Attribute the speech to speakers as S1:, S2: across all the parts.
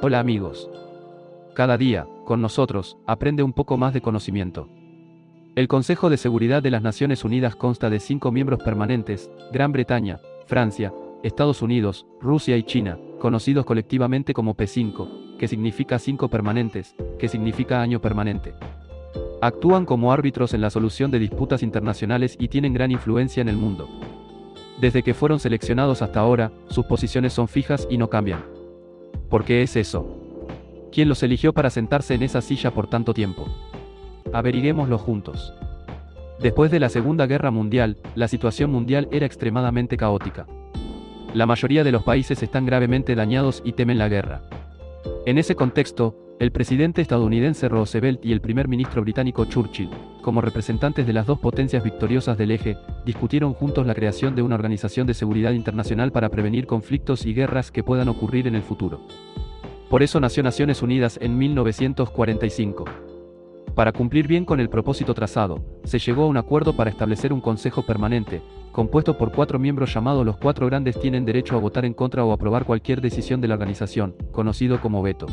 S1: Hola amigos. Cada día, con nosotros, aprende un poco más de conocimiento. El Consejo de Seguridad de las Naciones Unidas consta de cinco miembros permanentes, Gran Bretaña, Francia, Estados Unidos, Rusia y China, conocidos colectivamente como P5, que significa cinco permanentes, que significa año permanente. Actúan como árbitros en la solución de disputas internacionales y tienen gran influencia en el mundo. Desde que fueron seleccionados hasta ahora, sus posiciones son fijas y no cambian. ¿Por qué es eso? ¿Quién los eligió para sentarse en esa silla por tanto tiempo? Averiguémoslo juntos. Después de la Segunda Guerra Mundial, la situación mundial era extremadamente caótica. La mayoría de los países están gravemente dañados y temen la guerra. En ese contexto, el presidente estadounidense Roosevelt y el primer ministro británico Churchill, como representantes de las dos potencias victoriosas del eje, discutieron juntos la creación de una organización de seguridad internacional para prevenir conflictos y guerras que puedan ocurrir en el futuro. Por eso nació Naciones Unidas en 1945. Para cumplir bien con el propósito trazado, se llegó a un acuerdo para establecer un Consejo Permanente, compuesto por cuatro miembros llamados los cuatro grandes tienen derecho a votar en contra o aprobar cualquier decisión de la organización, conocido como veto.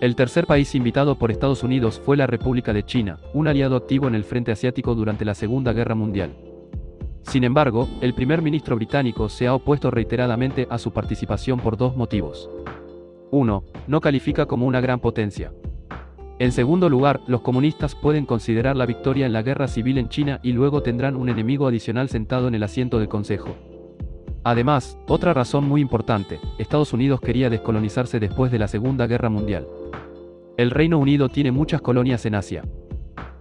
S1: El tercer país invitado por Estados Unidos fue la República de China, un aliado activo en el frente asiático durante la Segunda Guerra Mundial. Sin embargo, el primer ministro británico se ha opuesto reiteradamente a su participación por dos motivos. 1. No califica como una gran potencia. En segundo lugar, los comunistas pueden considerar la victoria en la guerra civil en China y luego tendrán un enemigo adicional sentado en el asiento del Consejo. Además, otra razón muy importante, Estados Unidos quería descolonizarse después de la Segunda Guerra Mundial. El Reino Unido tiene muchas colonias en Asia.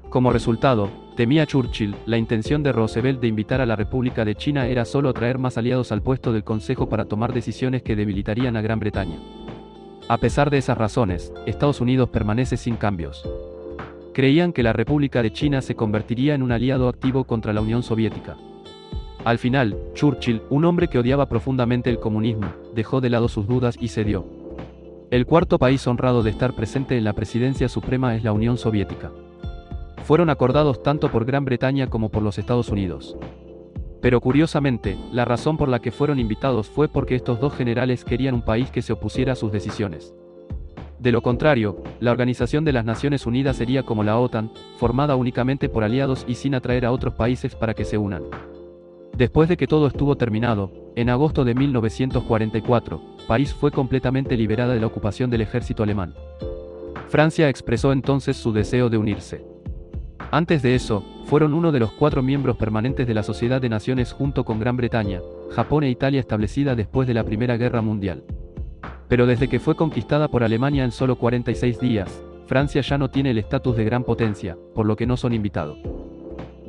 S1: Como resultado, temía Churchill, la intención de Roosevelt de invitar a la República de China era solo traer más aliados al puesto del Consejo para tomar decisiones que debilitarían a Gran Bretaña. A pesar de esas razones, Estados Unidos permanece sin cambios. Creían que la República de China se convertiría en un aliado activo contra la Unión Soviética. Al final, Churchill, un hombre que odiaba profundamente el comunismo, dejó de lado sus dudas y cedió. El cuarto país honrado de estar presente en la presidencia suprema es la Unión Soviética. Fueron acordados tanto por Gran Bretaña como por los Estados Unidos. Pero curiosamente, la razón por la que fueron invitados fue porque estos dos generales querían un país que se opusiera a sus decisiones. De lo contrario, la Organización de las Naciones Unidas sería como la OTAN, formada únicamente por aliados y sin atraer a otros países para que se unan. Después de que todo estuvo terminado, en agosto de 1944, París fue completamente liberada de la ocupación del ejército alemán. Francia expresó entonces su deseo de unirse. Antes de eso, fueron uno de los cuatro miembros permanentes de la Sociedad de Naciones junto con Gran Bretaña, Japón e Italia establecida después de la Primera Guerra Mundial. Pero desde que fue conquistada por Alemania en solo 46 días, Francia ya no tiene el estatus de gran potencia, por lo que no son invitados.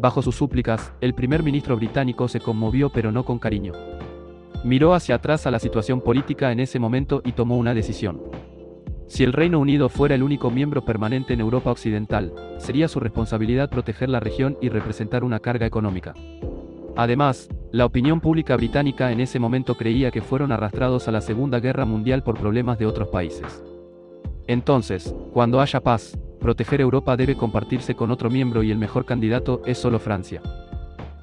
S1: Bajo sus súplicas, el primer ministro británico se conmovió pero no con cariño. Miró hacia atrás a la situación política en ese momento y tomó una decisión. Si el Reino Unido fuera el único miembro permanente en Europa Occidental, sería su responsabilidad proteger la región y representar una carga económica. Además, la opinión pública británica en ese momento creía que fueron arrastrados a la Segunda Guerra Mundial por problemas de otros países. Entonces, cuando haya paz, proteger Europa debe compartirse con otro miembro y el mejor candidato es solo Francia.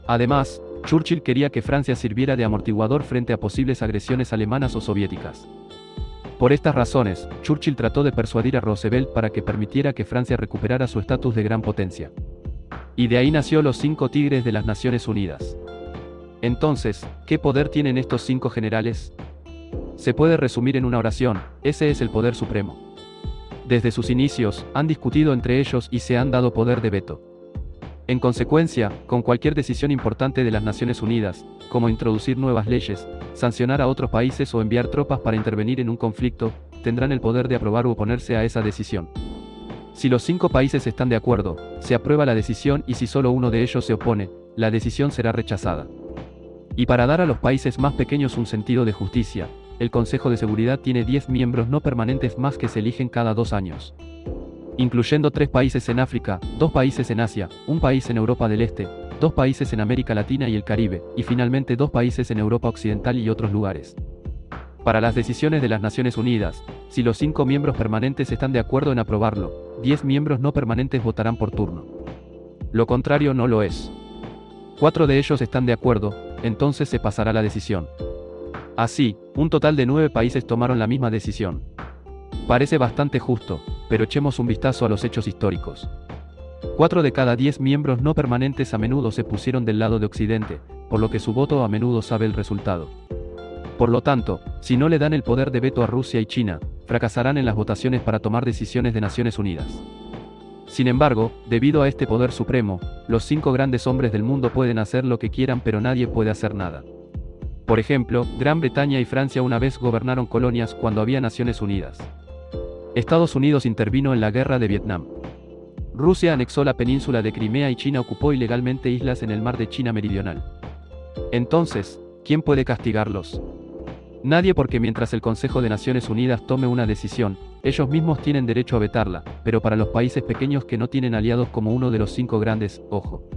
S1: Además, Churchill quería que Francia sirviera de amortiguador frente a posibles agresiones alemanas o soviéticas. Por estas razones, Churchill trató de persuadir a Roosevelt para que permitiera que Francia recuperara su estatus de gran potencia. Y de ahí nació los cinco tigres de las Naciones Unidas. Entonces, ¿qué poder tienen estos cinco generales? Se puede resumir en una oración, ese es el poder supremo. Desde sus inicios, han discutido entre ellos y se han dado poder de veto. En consecuencia, con cualquier decisión importante de las Naciones Unidas, como introducir nuevas leyes, sancionar a otros países o enviar tropas para intervenir en un conflicto, tendrán el poder de aprobar o oponerse a esa decisión. Si los cinco países están de acuerdo, se aprueba la decisión y si solo uno de ellos se opone, la decisión será rechazada. Y para dar a los países más pequeños un sentido de justicia, el Consejo de Seguridad tiene 10 miembros no permanentes más que se eligen cada dos años incluyendo tres países en África, dos países en Asia, un país en Europa del Este, dos países en América Latina y el Caribe, y finalmente dos países en Europa Occidental y otros lugares. Para las decisiones de las Naciones Unidas, si los cinco miembros permanentes están de acuerdo en aprobarlo, diez miembros no permanentes votarán por turno. Lo contrario no lo es. Cuatro de ellos están de acuerdo, entonces se pasará la decisión. Así, un total de nueve países tomaron la misma decisión. Parece bastante justo, pero echemos un vistazo a los hechos históricos. Cuatro de cada diez miembros no permanentes a menudo se pusieron del lado de Occidente, por lo que su voto a menudo sabe el resultado. Por lo tanto, si no le dan el poder de veto a Rusia y China, fracasarán en las votaciones para tomar decisiones de Naciones Unidas. Sin embargo, debido a este poder supremo, los cinco grandes hombres del mundo pueden hacer lo que quieran pero nadie puede hacer nada. Por ejemplo, Gran Bretaña y Francia una vez gobernaron colonias cuando había Naciones Unidas. Estados Unidos intervino en la guerra de Vietnam. Rusia anexó la península de Crimea y China ocupó ilegalmente islas en el mar de China Meridional. Entonces, ¿quién puede castigarlos? Nadie porque mientras el Consejo de Naciones Unidas tome una decisión, ellos mismos tienen derecho a vetarla, pero para los países pequeños que no tienen aliados como uno de los cinco grandes, ojo.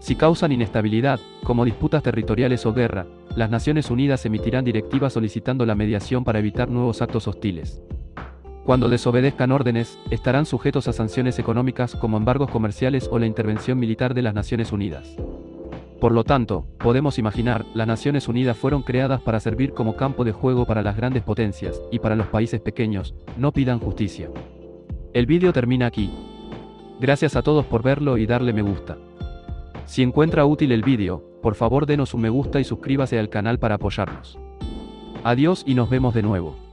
S1: Si causan inestabilidad, como disputas territoriales o guerra, las Naciones Unidas emitirán directivas solicitando la mediación para evitar nuevos actos hostiles. Cuando desobedezcan órdenes, estarán sujetos a sanciones económicas como embargos comerciales o la intervención militar de las Naciones Unidas. Por lo tanto, podemos imaginar, las Naciones Unidas fueron creadas para servir como campo de juego para las grandes potencias, y para los países pequeños, no pidan justicia. El vídeo termina aquí. Gracias a todos por verlo y darle me gusta. Si encuentra útil el vídeo, por favor denos un me gusta y suscríbase al canal para apoyarnos. Adiós y nos vemos de nuevo.